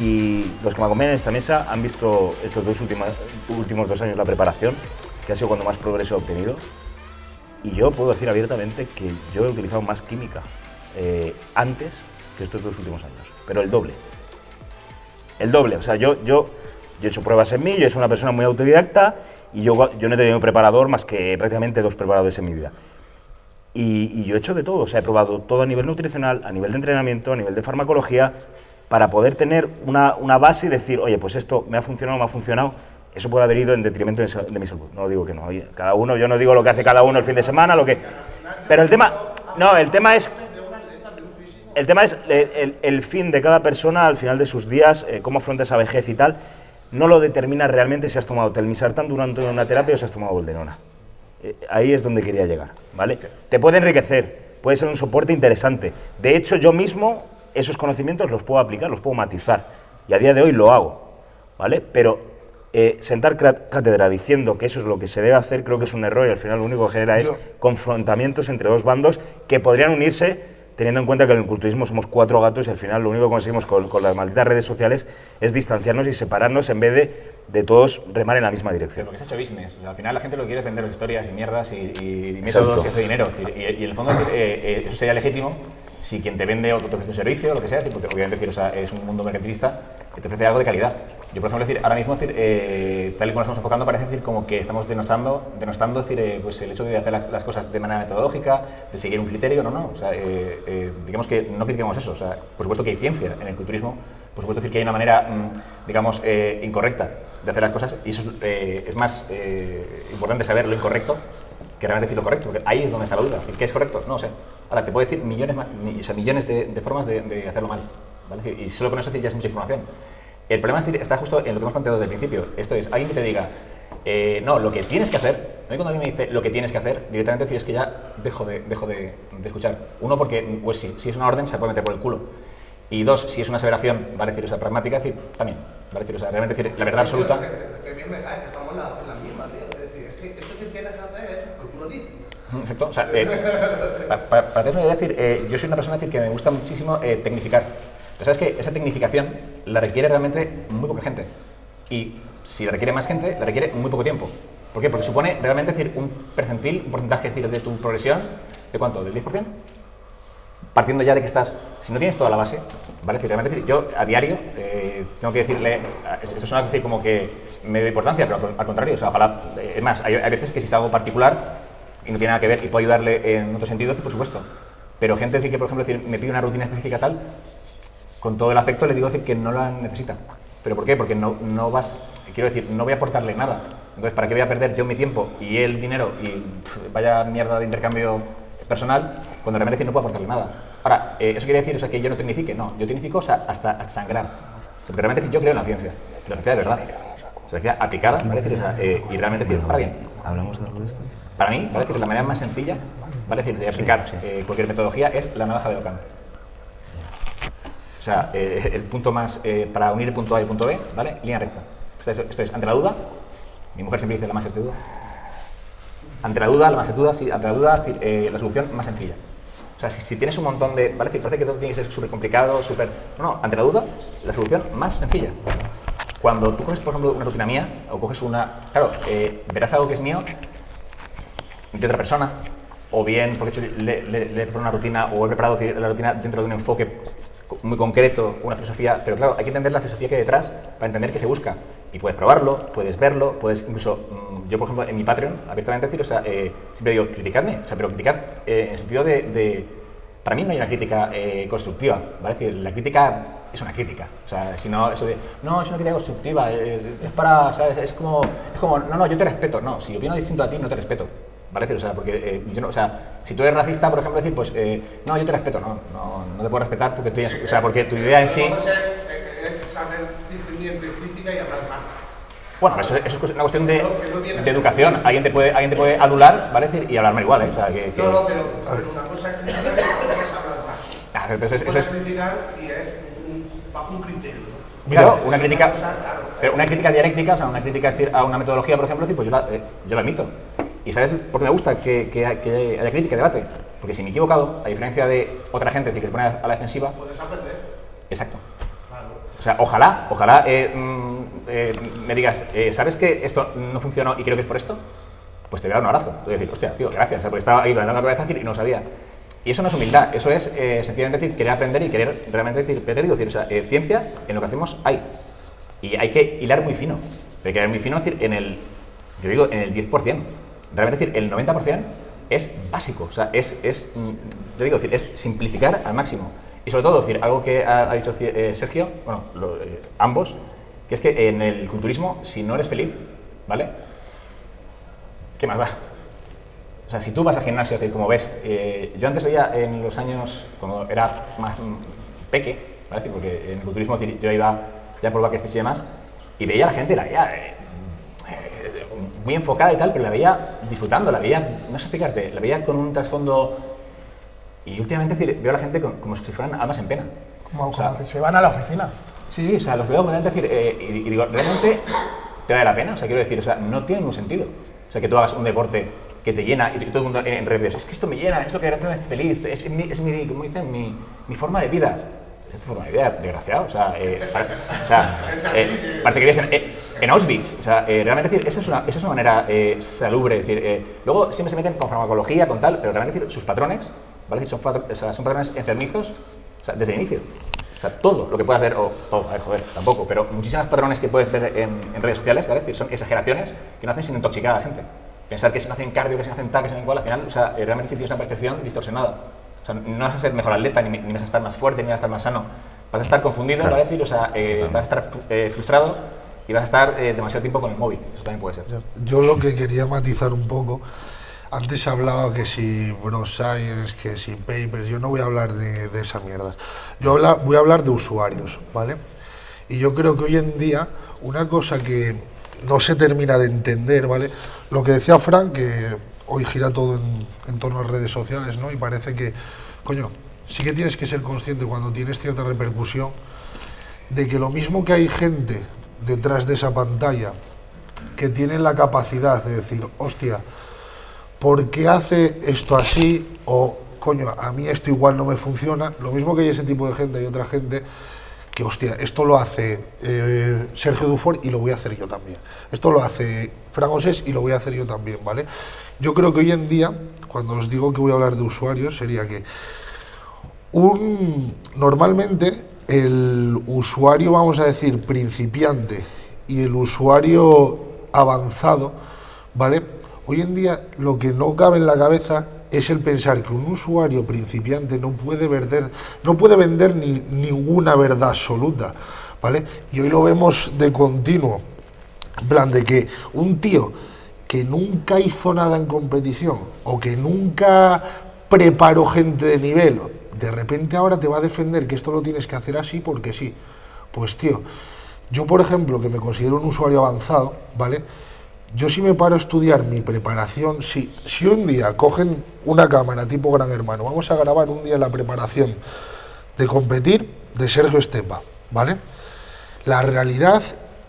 Y, los que me acompañan en esta mesa han visto estos dos últimos, últimos dos años la preparación, que ha sido cuando más progreso he obtenido. Y yo puedo decir abiertamente que yo he utilizado más química eh, antes que estos dos últimos años, pero el doble. El doble, o sea, yo, yo, yo he hecho pruebas en mí, yo soy una persona muy autodidacta y yo, yo no he tenido preparador más que prácticamente dos preparadores en mi vida. Y, yo he hecho de todo, o sea, he probado todo a nivel nutricional, a nivel de entrenamiento, a nivel de farmacología, para poder tener una, una base y decir, oye, pues esto me ha funcionado, me ha funcionado, eso puede haber ido en detrimento de, mi salud. No digo que no, oye, cada uno, yo no digo lo que hace cada uno el fin de semana, lo que... Pero el tema, no, el tema es... El tema es el, fin de cada persona al final de sus días, eh, cómo afronta esa vejez y tal, no lo determina realmente si has tomado telmisartán durante una terapia o si has tomado bolderona. Eh, ahí es donde quería llegar, ¿vale? Te puede enriquecer, puede ser un soporte interesante. De hecho, yo mismo esos conocimientos los puedo aplicar, los puedo matizar. Y a día de hoy lo hago, ¿vale? Pero eh, sentar cátedra diciendo que eso es lo que se debe hacer, creo que es un error y al final lo único que genera es confrontamientos entre dos bandos que podrían unirse teniendo en cuenta que en el culturismo somos cuatro gatos y al final lo único que conseguimos con, las malditas redes sociales es distanciarnos y separarnos en vez de, de todos remar en la misma dirección. porque se ha hecho business. al final la gente lo que quiere es vender historias y mierdas y, métodos y hace dinero. Y, en el fondo eh, eh, eso sería legítimo si quien te vende o te ofrece un servicio, lo que sea, porque obviamente decir, o sea, es un mundo mercantilista que te ofrece algo de calidad. Yo, por ejemplo, decir, ahora mismo, decir, eh, tal y como nos estamos enfocando, parece decir como que estamos denostando, denostando decir, eh, pues el hecho de hacer las, cosas de manera metodológica, de seguir un criterio, no, no. O sea, eh, digamos que no criticamos eso. O sea, por supuesto que hay ciencia en el culturismo, por supuesto decir que hay una manera, mm, digamos, incorrecta de hacer las cosas y eso es más importante saber lo incorrecto que realmente decir lo correcto, porque ahí es donde está la duda. ¿Qué es correcto? No sé. Ahora, te puedo decir millones, o sea, millones de, formas de, hacerlo mal. ¿vale? Y solo con eso ya es mucha información. El problema es decir, está justo en lo que hemos planteado desde el principio. Esto es, alguien que te diga, eh, no, lo que tienes que hacer, no cuando alguien me dice lo que tienes que hacer, directamente decir es que ya dejo de, dejo de, escuchar. Uno, porque pues, si, es una orden se puede meter por el culo. Y dos, si es una aseveración, va a decir, o sea, pragmática, decir, también, va a decir, o sea, realmente decir la verdad absoluta. Perfecto. O sea, eh, para, que decir, eh, yo soy una persona decir, que me gusta muchísimo eh, tecnificar. Pero sabes que esa tecnificación la requiere realmente muy poca gente. Y si la requiere más gente, la requiere muy poco tiempo. ¿Por qué? Porque supone realmente decir, un percentil, un porcentaje decir, de tu progresión, ¿de cuánto? ¿Del 10%? Partiendo ya de que estás, si no tienes toda la base, ¿vale? Decir, realmente decir, yo a diario tengo que decirle, eso suena decir como que me doy importancia, pero al contrario, o sea, ojalá, es más, hay, hay veces que si es algo particular, y no tiene nada que ver y puedo ayudarle en otros sentidos, por supuesto. Pero gente decir que, por ejemplo, decir, me pide una rutina específica tal, con todo el afecto le digo decir que no la necesita. ¿Pero por qué? Porque no, no vas, quiero decir, no voy a aportarle nada. Entonces, ¿para qué voy a perder yo mi tiempo y el dinero y vaya mierda de intercambio personal cuando realmente no puedo aportarle nada? Ahora, eh, ¿eso quiere decir o sea, que yo no tecnifique? No, yo tecnifico o sea, hasta, hasta, sangrar. Porque realmente yo creo en la ciencia, la ciencia de verdad. O sea, aplicada, ¿vale? Decir, o sea, eh, y realmente decir, para bien. ¿Hablamos de algo de esto? Para mí, ¿vale? decir, la manera más sencilla ¿vale? decir, de aplicar eh, cualquier metodología es la navaja de Ockham. O sea, eh, el punto más eh, para unir el punto A y el punto B, ¿vale? Línea recta. Esto es, ante la duda, mi mujer siempre dice la más de duda. Ante la duda, la más de duda, sí, ante la duda, la solución más sencilla. O sea, si, tienes un montón de... ¿vale? Decir, parece que todo tiene que ser súper complicado, súper... No, no, ante la duda, la solución más sencilla. Cuando tú coges, por ejemplo, una rutina mía, o coges una... Claro, verás algo que es mío de otra persona, o bien porque le, le, le he preparado una rutina o he preparado la rutina dentro de un enfoque muy concreto, una filosofía, pero claro, hay que entender la filosofía que hay detrás para entender qué se busca. Y puedes probarlo, puedes verlo, puedes incluso, mm, yo por ejemplo en mi Patreon, abiertamente decir, o sea, eh, siempre digo, criticadme, o sea, pero criticad eh, en el sentido de, para mí no hay una crítica eh, constructiva, ¿vale? Es decir, la crítica es una crítica, o sea, si no, eso de, no, es una crítica constructiva, es para, ¿sabes? Es como, es como, no, no, yo te respeto, no, si opino distinto a ti, no te respeto. ¿Vale? O sea, porque eh, yo no, o sea, si tú eres racista, por ejemplo, decir, pues, eh, no, yo te respeto, no, no, no, te puedo respetar porque tú, o sea, porque tu idea en sí... Es saber discernir entre crítica y hablar mal. Bueno, eso, eso, es una cuestión de, de, educación. Alguien te puede, alguien te puede adular, ¿vale? Y hablar mal igual, ¿eh? O sea, que, que... No, no, pero, pero una cosa es criticar y otra es hablar mal. A ver, pero eso, eso es... criticar y bajo un criterio. Claro, una crítica, pero una crítica dialéctica, o sea, una crítica a una metodología, por ejemplo, decir, pues yo la, eh, yo la admito. ¿Y sabes por qué me gusta que, que, haya crítica, debate? Porque si me he equivocado, a diferencia de otra gente que se pone a la defensiva... Puedes aprender. Exacto. Claro. O sea, ojalá, ojalá eh, mm, eh, me digas, eh, ¿sabes que esto no funcionó y creo que es por esto? Pues te voy a dar un abrazo. Te voy a decir, hostia, tío, gracias, porque estaba ahí dando la cabeza y no sabía. Y eso no es humildad, eso es eh, sencillamente decir, querer aprender y querer realmente decir, pero te digo, o sea, eh, ciencia en lo que hacemos hay. Y hay que hilar muy fino. Pero hay que hilar muy fino, es decir, en el, yo digo, en el 10%. Realmente decir, el 90% es básico, o sea, es, es mm, yo digo, decir, es simplificar al máximo. Y sobre todo, decir, algo que ha, ha dicho eh, Sergio, bueno, lo- eh, ambos, que es que en el culturismo, si no eres feliz, ¿vale? ¿Qué más da? O sea, si tú vas al gimnasio, es decir, como ves, eh, yo antes veía en los años, cuando era más peque, ¿vale? Porque en el culturismo yo iba ya por backstage y demás, y veía a la gente, la veía eh, eh, muy enfocada y tal, pero la veía disfrutando, la veía, no sé explicarte, la veía con un trasfondo... Y últimamente es decir, veo a la gente con- como si fueran almas en pena. Como, O sea, como que se van a la oficina. Sí, sí, o sea, los veo completamente decir, eh, y, y digo, ¿realmente te vale la pena? O sea, quiero decir, o sea, no tiene ningún sentido. O sea, que tú hagas un deporte que te llena y todo el mundo en, redes, es que esto me llena, es lo que realmente me hace feliz, es, mi, es mi, como dicen, mi, mi forma de vida. Es tu forma de vida, desgraciado. O sea, eh, para- o sea eh, parece que vives en, eh, en Auschwitz. O sea, eh, realmente decir, esa es una, esa es una manera eh, salubre. Decir, eh, luego siempre se meten con farmacología, con tal, pero realmente decir, sus patrones, ¿vale? Decir, son, patro- o sea, son patrones enfermizos o sea, desde el inicio. O sea, todo lo que puedas ver, o todo, a ver, joder, tampoco, pero muchísimos patrones que puedes ver en, en redes sociales, ¿vale? Es decir, son exageraciones que no hacen sino intoxicar a la gente. Pensar que si no hacen cardio, que si no hacen tal, que si no hacen igual, al final, o sea, eh, realmente tienes una percepción distorsionada. O sea, no vas a ser mejor atleta, ni, ni vas a estar más fuerte, ni vas a estar más sano. Vas a estar confundido, Claro. decir, o sea, eh, vas a estar eh, frustrado y vas a estar eh, demasiado tiempo con el móvil. Eso también puede ser. Yo lo que quería matizar un poco, antes se hablaba que si Bro Science, que si Papers, yo no voy a hablar de, de esas mierdas. Yo habla- voy a hablar de usuarios, ¿vale? Y yo creo que hoy en día una cosa que no se termina de entender, ¿vale? Lo que decía Frank, que hoy gira todo en, torno a redes sociales, ¿no? Y parece que, coño, sí que tienes que ser consciente cuando tienes cierta repercusión de que lo mismo que hay gente detrás de esa pantalla que tienen la capacidad de decir, hostia, ¿por qué hace esto así? O, coño, a mí esto igual no me funciona. Lo mismo que hay ese tipo de gente, hay otra gente que, hostia, esto lo hace eh, Sergio Dufour y lo voy a hacer yo también. Esto lo hace Fran Osés y lo voy a hacer yo también, ¿vale? Yo creo que hoy en día, cuando os digo que voy a hablar de usuarios, sería que un, normalmente el usuario, vamos a decir, principiante y el usuario avanzado, ¿vale? Hoy en día lo que no cabe en la cabeza es el pensar que un usuario principiante no puede vender, no puede vender ni, ninguna verdad absoluta, ¿vale? Y hoy lo vemos de continuo, en plan de que un tío que nunca hizo nada en competición o que nunca preparó gente de nivel, de repente ahora te va a defender que esto lo tienes que hacer así porque sí. Pues tío, yo por ejemplo, que me considero un usuario avanzado, ¿vale? Yo si me paro a estudiar mi preparación, si, un día cogen una cámara tipo Gran Hermano, vamos a grabar un día la preparación de competir de Sergio Estepa, ¿vale? La realidad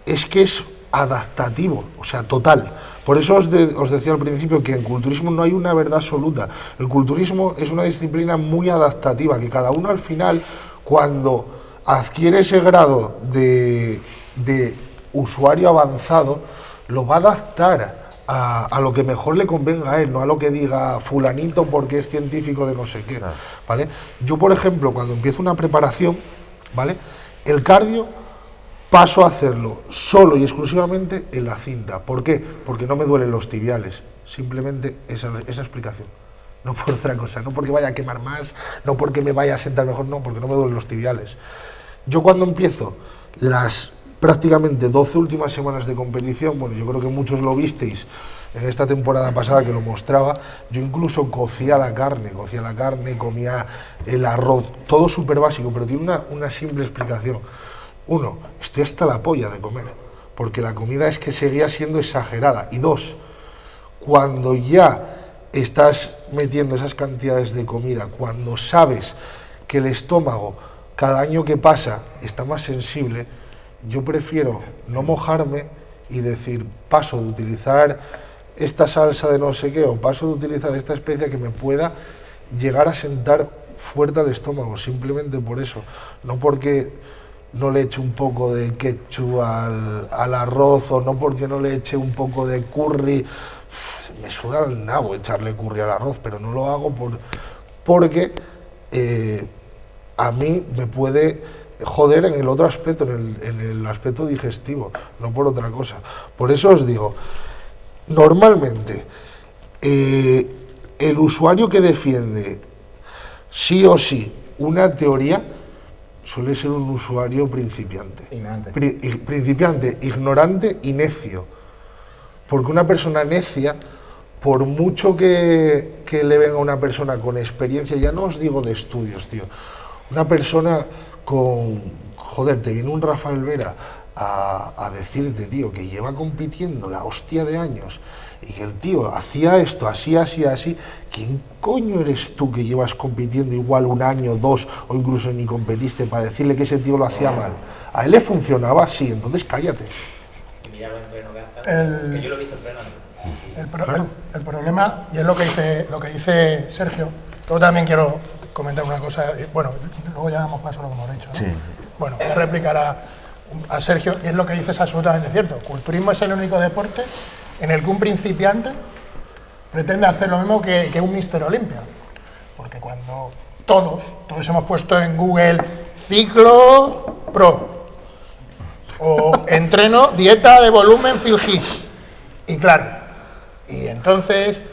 es que es adaptativo, o sea, total. Por eso os, os decía al principio que en culturismo no hay una verdad absoluta. El culturismo es una disciplina muy adaptativa, que cada uno al final, cuando adquiere ese grado de, de usuario avanzado, lo va a adaptar a, a lo que mejor le convenga a él, no a lo que diga fulanito porque es científico de no sé qué. ¿vale? Yo, por ejemplo, cuando empiezo una preparación, ¿vale? el cardio paso a hacerlo solo y exclusivamente en la cinta. ¿Por qué? Porque no me duelen los tibiales. Simplemente esa, esa explicación. No por otra cosa, no porque vaya a quemar más, no porque me vaya a sentar mejor, no, porque no me duelen los tibiales. Yo cuando empiezo las prácticamente 12 últimas semanas de competición, bueno, yo creo que muchos lo visteis en esta temporada pasada que lo mostraba, yo incluso cocía la carne, cocía la carne, comía el arroz, todo súper básico, pero tiene una, una simple explicación. Uno, estoy hasta la polla de comer, porque la comida es que seguía siendo exagerada. Y dos, cuando ya estás metiendo esas cantidades de comida, cuando sabes que el estómago cada año que pasa está más sensible, yo prefiero no mojarme y decir, paso de utilizar esta salsa de no sé qué o paso de utilizar esta especia que me pueda llegar a sentar fuerte al estómago, simplemente por eso, no porque no le eche un poco de ketchup al, arroz o no porque no le eche un poco de curry. Me suda el nabo echarle curry al arroz, pero no lo hago por, porque eh, a mí me puede joder en el otro aspecto, en el, en el aspecto digestivo, no por otra cosa. Por eso os digo, normalmente eh, el usuario que defiende sí o sí una teoría suele ser un usuario principiante. Ignorante. Pri- i- principiante, ignorante y necio. Porque una persona necia, por mucho que, que le venga una persona con experiencia, ya no os digo de estudios, tío, una persona con, joder, te viene un Rafael Vera a, a decirte, tío, que lleva compitiendo la hostia de años y que el tío hacía esto, así, así, así, ¿quién coño eres tú que llevas compitiendo igual un año, dos o incluso ni competiste para decirle que ese tío lo hacía mal? A él le funcionaba así, entonces cállate. El- Que yo lo he visto entrenando. El, pro- el- el problema, y es lo que dice, lo que dice Sergio, luego también quiero comentar una cosa, y, bueno, luego ya damos paso a lo que hemos dicho. ¿no? Sí. Bueno, voy a replicar a, a Sergio, y es lo que dice es absolutamente cierto. Culturismo es el único deporte en el que un principiante pretende hacer lo mismo que, que un Mister Olimpia. Porque cuando todos, todos hemos puesto en Google ciclo pro, o entreno dieta de volumen Heath. Y claro, y entonces,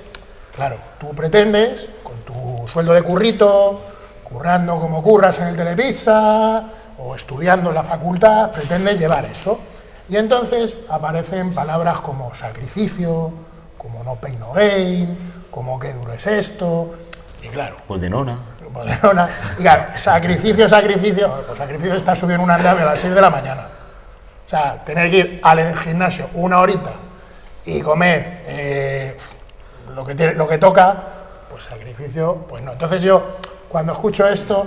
claro, tú pretendes, tu sueldo de currito, currando como curras en el Telepizza, o estudiando en la facultad, pretendes llevar eso. Y entonces aparecen palabras como sacrificio, como no pain no gain, como qué duro es esto. Y claro, Pues de nona. Barcelona. Y claro, sacrificio, sacrificio. Pues sacrificio está subiendo un andamio a las 6 de la mañana. O sea, tener que ir al gimnasio una horita y comer eh, lo, que tiene, lo que toca, pues sacrificio, pues no. Entonces yo, cuando escucho esto,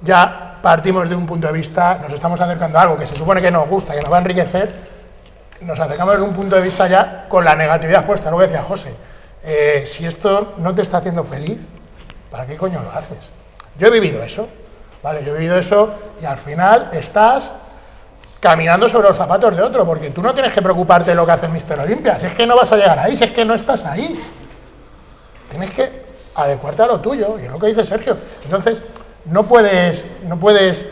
ya partimos de un punto de vista, nos estamos acercando a algo que se supone que nos gusta, que nos va a enriquecer, nos acercamos desde un punto de vista ya con la negatividad puesta, lo que decía José. Eh, si esto no te está haciendo feliz, ¿para qué coño lo haces? Yo he vivido eso, ¿vale? Yo he vivido eso y al final estás caminando sobre los zapatos de otro, porque tú no tienes que preocuparte de lo que hace el Mister Olimpia, si es que no vas a llegar ahí, si es que no estás ahí. Tienes que adecuarte a lo tuyo, y es lo que dice Sergio. Entonces, no puedes, no puedes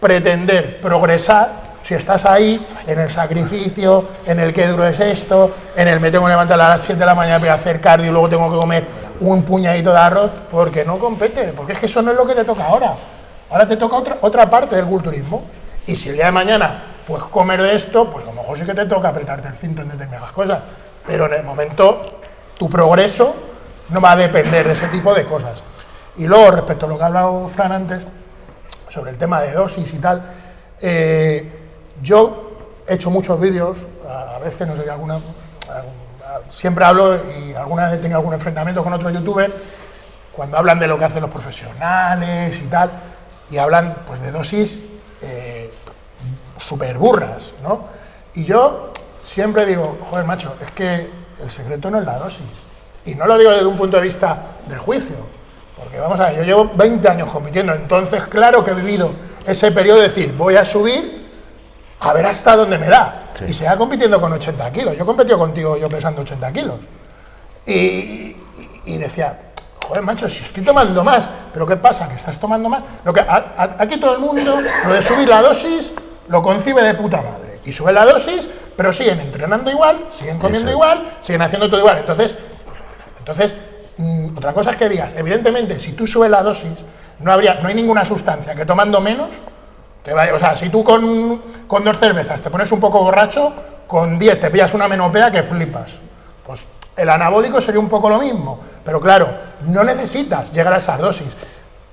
pretender progresar si estás ahí en el sacrificio, en el que duro es esto, en el me tengo que levantar a las 7 de la mañana para hacer cardio y luego tengo que comer un puñadito de arroz, porque no compete, porque es que eso no es lo que te toca ahora. Ahora te toca otra, otra parte del culturismo. Y si el día de mañana puedes comer de esto, pues a lo mejor sí que te toca apretarte el cinto en determinadas cosas. Pero en el momento, tu progreso no va a depender de ese tipo de cosas. Y luego, respecto a lo que ha hablado Fran antes, sobre el tema de dosis y tal, eh, yo he hecho muchos vídeos, a, veces, no sé, alguna, siempre hablo y alguna vez he tenido algún enfrentamiento con otros youtubers, cuando hablan de lo que hacen los profesionales y tal, y hablan pues de dosis eh, súper burras, ¿no? Y yo siempre digo, joder, macho, es que el secreto no es la dosis. Y no lo digo desde un punto de vista del juicio, porque vamos a ver, yo llevo 20 años compitiendo, entonces claro que he vivido ese periodo de decir, voy a subir a ver hasta dónde me da. Sí. Y se va compitiendo con 80 kilos. Yo he competido contigo yo pesando 80 kilos. Y, y- y decía, joder, macho, si estoy tomando más, pero ¿qué pasa? Que estás tomando más. Lo que, a- a- aquí todo el mundo, lo de subir la dosis, lo concibe de puta madre. Y sube la dosis, pero siguen entrenando igual, siguen comiendo Eso. igual, siguen haciendo todo igual. Entonces, entonces, mm, otra cosa es que digas, evidentemente, si tú subes la dosis, no, habría, no hay ninguna sustancia que tomando menos, te vaya, o sea, si tú con, con dos cervezas te pones un poco borracho, con 10 te pillas una menopea que flipas. Pues el anabólico sería un poco lo mismo, pero claro, no necesitas llegar a esas dosis.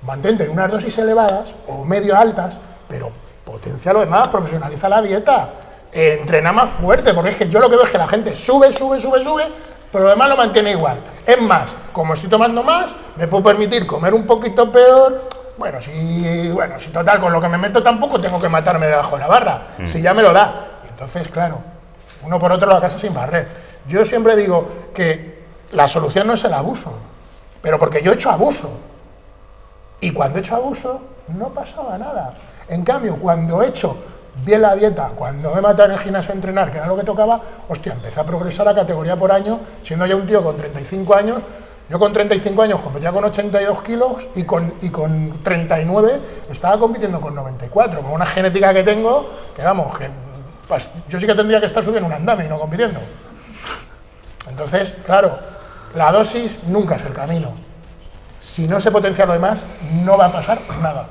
Mantente en unas dosis elevadas o medio altas, pero potencia lo demás, profesionaliza la dieta, eh, entrena más fuerte, porque es que yo lo que veo es que la gente sube, sube, sube, sube, pero lo demás lo mantiene igual. Es más, como estoy tomando más, me puedo permitir comer un poquito peor. Bueno, si, bueno, si total, con lo que me meto tampoco tengo que matarme debajo de la barra, si ya me lo da. Y entonces, claro, uno por otro la casa sin barrer. Yo siempre digo que la solución no es el abuso, pero porque yo he hecho abuso. Y cuando he hecho abuso, no pasaba nada. En cambio, cuando he hecho bien la dieta, cuando me mataron en el gimnasio a entrenar, que era lo que tocaba, hostia, empecé a progresar a categoría por año, siendo ya un tío con 35 años, yo con 35 años competía con 82 kilos y con, y con 39 estaba compitiendo con 94, con una genética que tengo, que vamos, pues, yo sí que tendría que estar subiendo un andame y no compitiendo. Entonces, claro, la dosis nunca es el camino. Si no se potencia lo demás, no va a pasar nada.